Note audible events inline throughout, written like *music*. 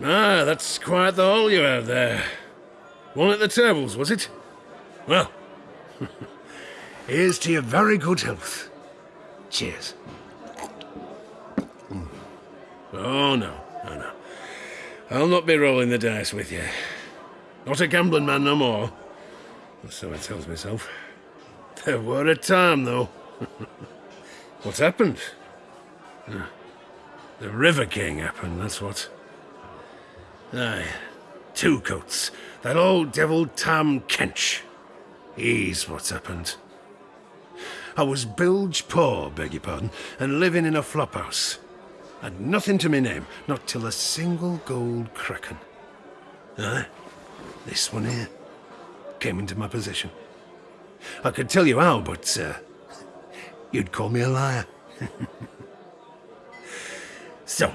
Ah, that's quite the hole you have there. One at the tables, was it? Well, *laughs* here's to your very good health. Cheers. Mm. Oh, no, no, no. I'll not be rolling the dice with you. Not a gambling man no more. so I tells myself. There were a time, though. *laughs* what happened? The River King happened, that's what. Aye. Two coats. That old devil Tahm Kench. He's what's happened. I was bilge poor, beg your pardon, and living in a flophouse. Had nothing to me name, not till a single gold kraken. Aye, this one here came into my possession. I could tell you how, but uh, you'd call me a liar. *laughs* so,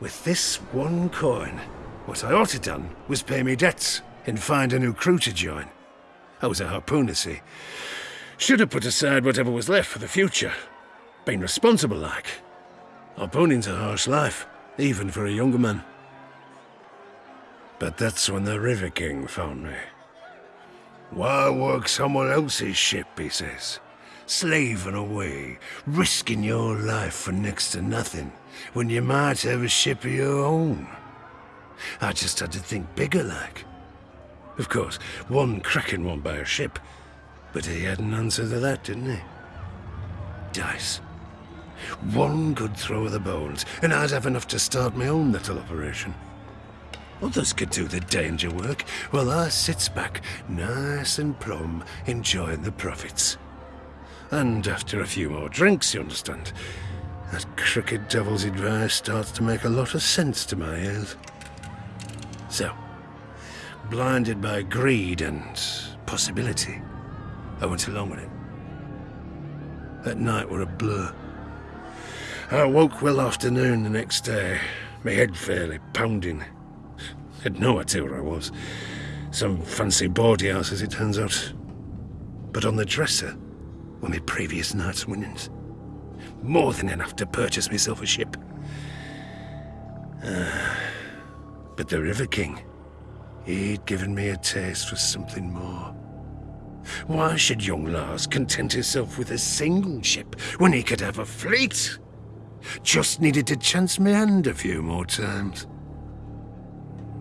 with this one coin, what I ought to done was pay me debts and find a new crew to join. I was a harpooner, see. Should have put aside whatever was left for the future. Been responsible like. Harpooning's a harsh life, even for a younger man. But that's when the River King found me. Why work someone else's ship, he says. Slaving away, risking your life for next to nothing, when you might have a ship of your own. I just had to think bigger like. Of course, one Kraken won't buy a ship, but he had an answer to that, didn't he? Dice. One good throw of the bones, and I'd have enough to start my own little operation. Others could do the danger work, while I sits back, nice and plumb, enjoying the profits. And after a few more drinks, you understand, that crooked devil's advice starts to make a lot of sense to my ears. So, blinded by greed and possibility, I went along with it. That night were a blur. I woke well afternoon the next day, my head fairly pounding. Had no idea where I was. Some fancy boarding house, as it turns out. But on the dresser were my previous night's winnings. More than enough to purchase myself a ship. Uh, but the River King, he'd given me a taste for something more. Why should young Lars content himself with a single ship when he could have a fleet? Just needed to chance my hand a few more times.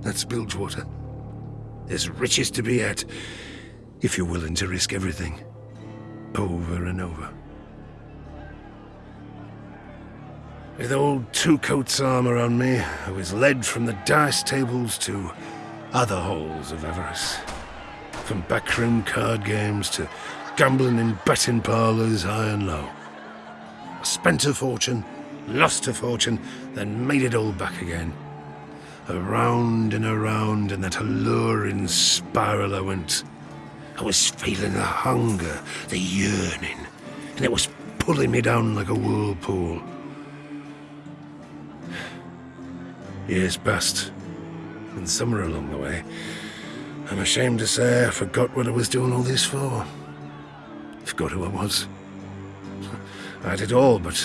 That's Bilgewater. There's riches to be had, if you're willing to risk everything. Over and over. With old Two Coats armor on me, I was led from the dice tables to other halls of avarice. From backroom card games to gambling in betting parlors high and low. I spent a fortune, lost a fortune, then made it all back again. Around and around in that alluring spiral I went. I was feeling the hunger, the yearning, and it was pulling me down like a whirlpool. Years passed, and somewhere along the way, I'm ashamed to say I forgot what I was doing all this for. Forgot who I was. *laughs* I had it all, but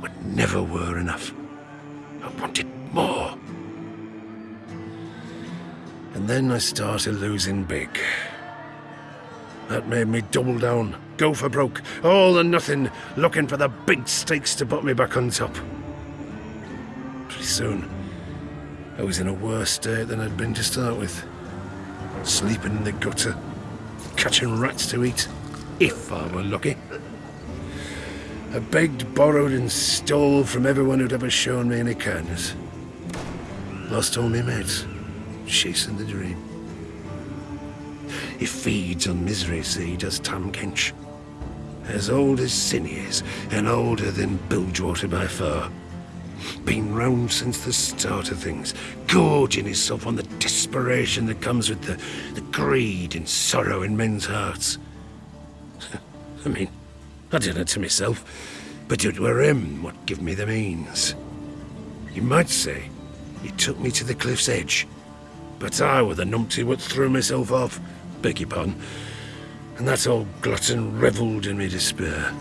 what never were enough. I wanted more. And then I started losing big. That made me double down, go for broke, all or nothing, looking for the big stakes to put me back on top. Pretty soon, I was in a worse state than I'd been to start with sleeping in the gutter, catching rats to eat, if I were lucky. I begged, borrowed and stole from everyone who'd ever shown me any kindness. Lost all my mates, chasing the dream. He feeds on misery, see, does Tahm Kench. As old as Sin is, and older than Bilgewater by far. Been round since the start of things, gorging himself on the desperation that comes with the, the greed and sorrow in men's hearts. *laughs* I mean, I did it to myself, but it were him what give me the means. You might say he took me to the cliff's edge, but I were the numpty what threw myself off, beg your pardon, and that old glutton revelled in me despair.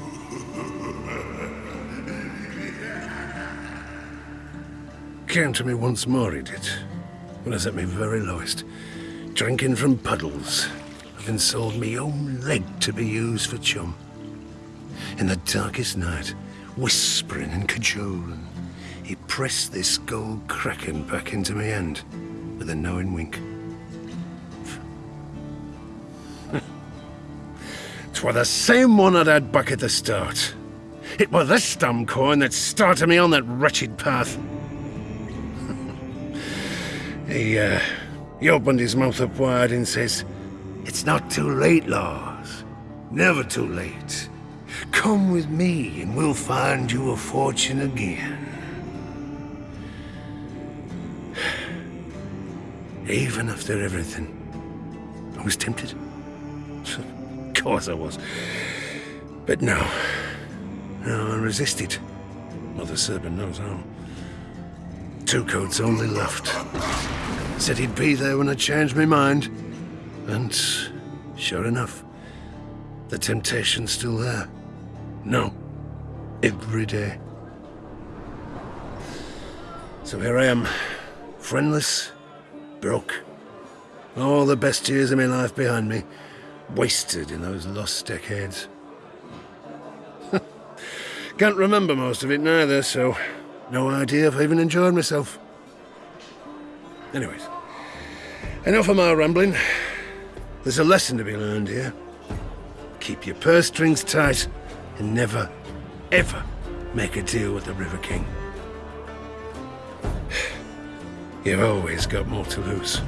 Came to me once more, he did. When I was at my very lowest. Drinking from puddles. Having sold me own leg to be used for chum. In the darkest night, whispering and cajoling, he pressed this gold kraken back into my hand with a knowing wink. *laughs* T'were the same one I'd had back at the start. It was this damn coin that started me on that wretched path. He, uh, he opened his mouth up wide and says, It's not too late, Lars. Never too late. Come with me and we'll find you a fortune again. Even after everything, I was tempted. Of course I was. But no. No, I resisted. Mother Serpent knows how. Two Coats only left. Said he'd be there when I changed my mind. And sure enough, the temptation's still there. No. Every day. So here I am, friendless, broke. All the best years of my life behind me, wasted in those lost decades. *laughs* Can't remember most of it neither, so no idea if I even enjoyed myself. Anyways, enough of my rambling. There's a lesson to be learned here. Keep your purse strings tight and never, ever make a deal with the River King. *sighs* You've always got more to lose.